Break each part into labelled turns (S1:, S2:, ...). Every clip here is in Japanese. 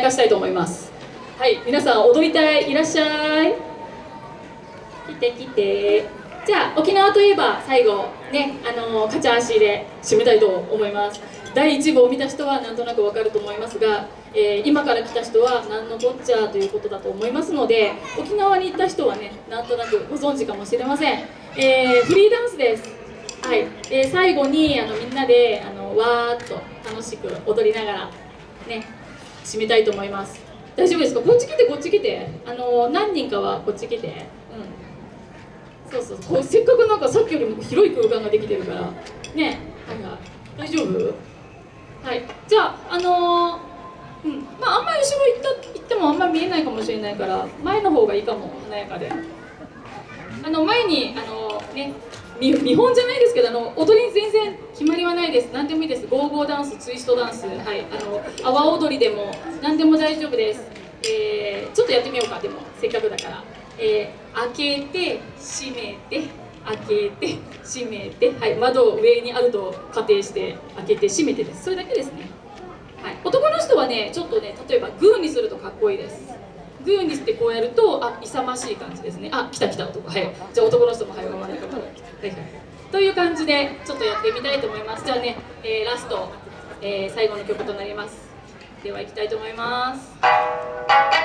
S1: かしたいと思います。はい皆さん踊りたい？いらっしゃい。来て来て。じゃあ沖縄といえば最後ねあのカチャ足で締めたいと思います。第1部を見た人はなんとなくわかると思いますが、えー、今から来た人は何のこっちゃということだと思いますので沖縄に行った人はねなんとなくご存知かもしれません、えー、フリーダンスです。はい、で最後にあのみんなであのわーっと楽しく踊りながらね締めたいと思います。大丈夫ですか？こっち来てこっち来て。あの何人かはこっち来て。うん。そうそうこうせっかくなんかさっきよりも広い空間ができてるから。ね。はいはい大丈夫？はい。じゃああのー、うん。まああんまり後ろ行った行ってもあんまり見えないかもしれないから前の方がいいかも。華やかで。あの前にあのー、ね見本じゃないですけどあの踊り全然決まりはないです。何でもいいです。ゴーゴーダンスツイストダンスはい。あの阿波踊りでも何でも大丈夫です、えー、ちょっとやってみようか。でもせっかくだから、えー、開けて閉めて開けて閉めてはい。窓を上にあると仮定して開けて閉めてです。それだけですね。はい。男の人はねちょっとね例えばグーにするとかっこいいです。グーにしてこうやるとあ勇ましい感じですね。あ来た来た男。はい。じゃあ男の人もはい真ん中から。来たという感じでちょっとやってみたいと思います。じゃあね、えー、ラスト、えー、最後の曲となります。では行きたいと思います。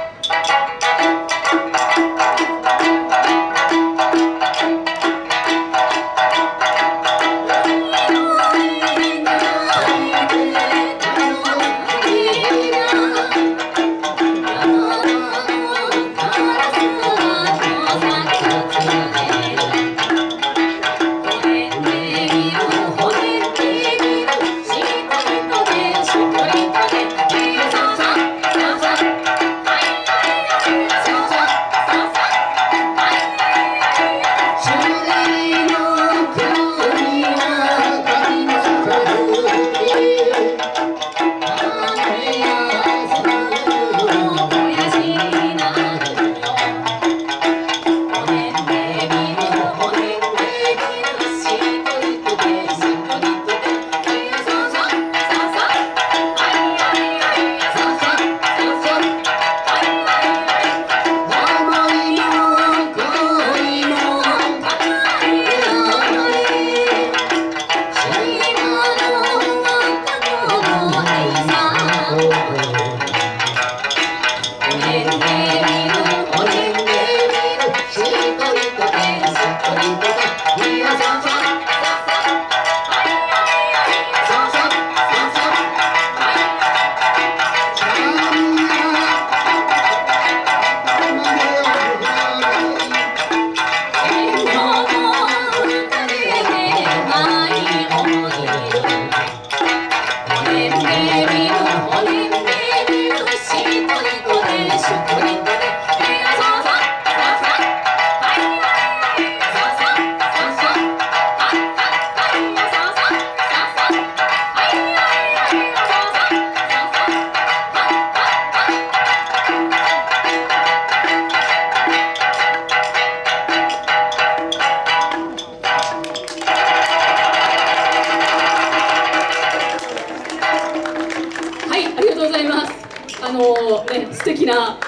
S1: あのね素敵な。